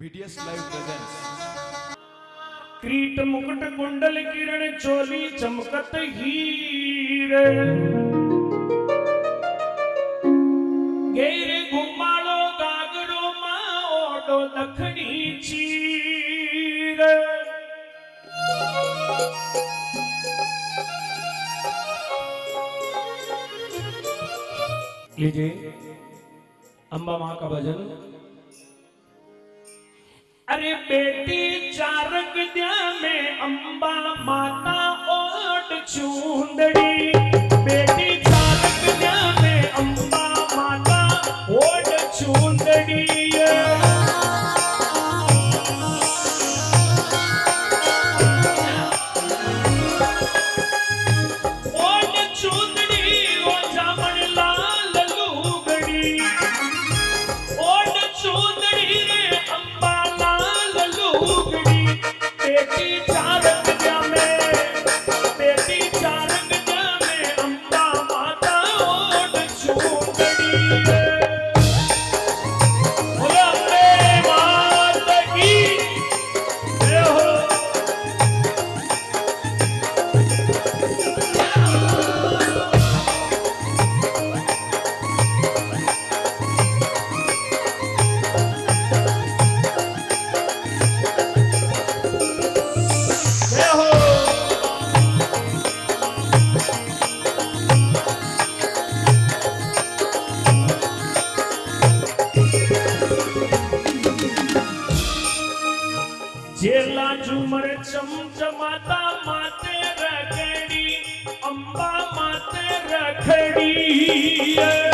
BDS live presence क्रीट मुकुट कुंडल किरण चोली चमकत हीर। गेरे घुमाड़ो गागरो माँ ओडो दखणी चीर। लीजिए अम्बा माँ का भजन। अरे बेटी चारक द्या में अंबा जेला झुमर चमचमाता माते रखड़ी अम्बा माते रखड़ी।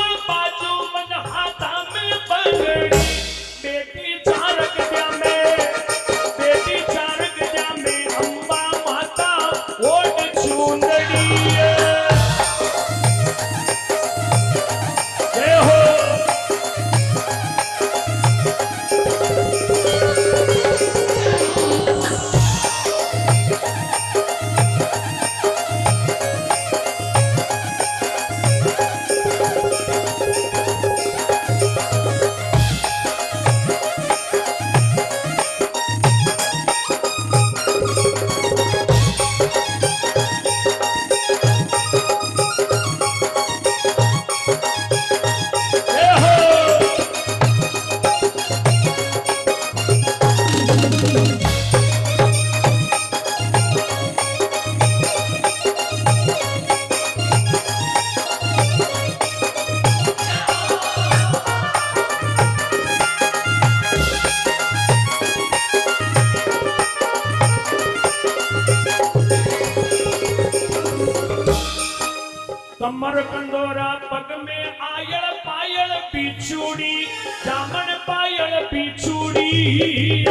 કમર કંદોરા પગ મે આયળ પાયળ પીછુડી જામન પાયળ પીછુડી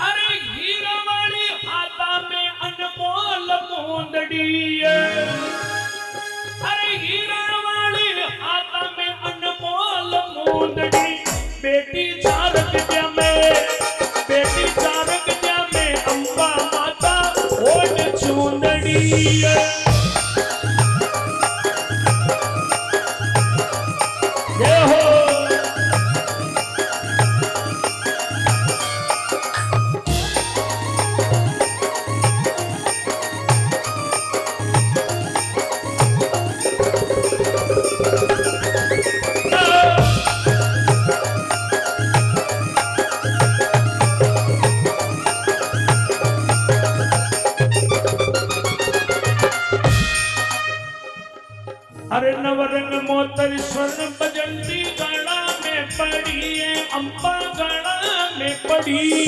અરે હીરવાળી હાથા મે અનમોલ મોંદડી અરે હીરવાળી હાથા મે અનમોલ મોંદડી બેટી चूंदड़ी जय स्वर्ण बजंती गणा में पड़ी है, अम्बा गणा में पड़ी।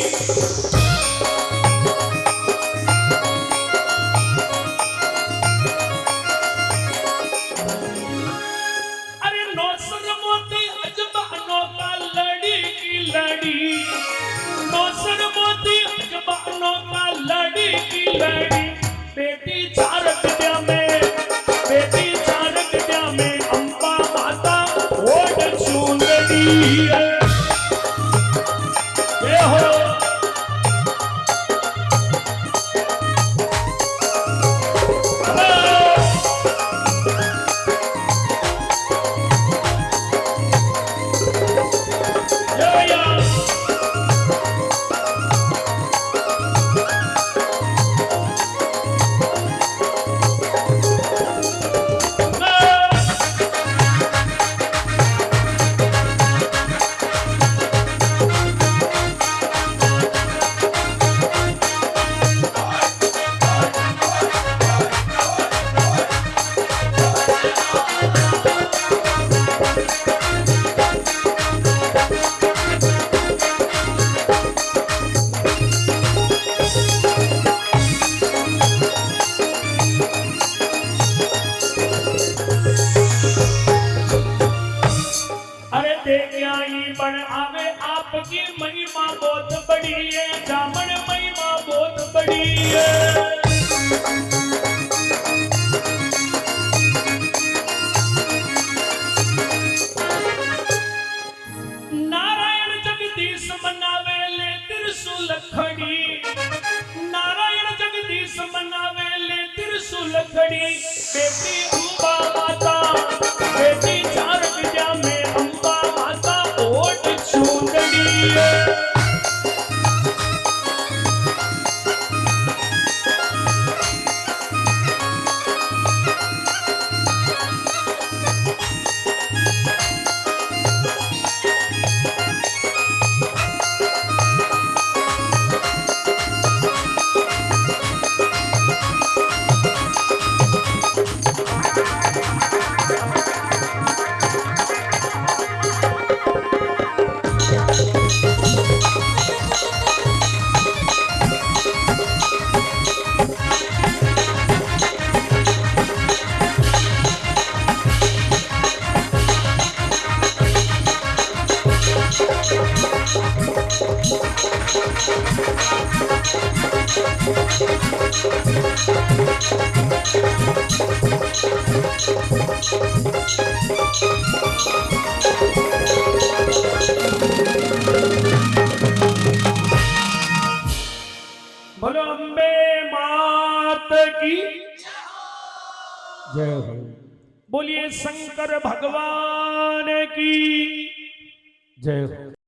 लड़ी नौसर लड़ी की लड़ी। देख्याई बन आवे आपकी महिमा बहुत बड़ी है जामन महिमा बहुत बड़ी है ले खड़ी बेटी माता बेटी Thank you. मात की। जय हो। बोलिए शंकर भगवान की। जय हो।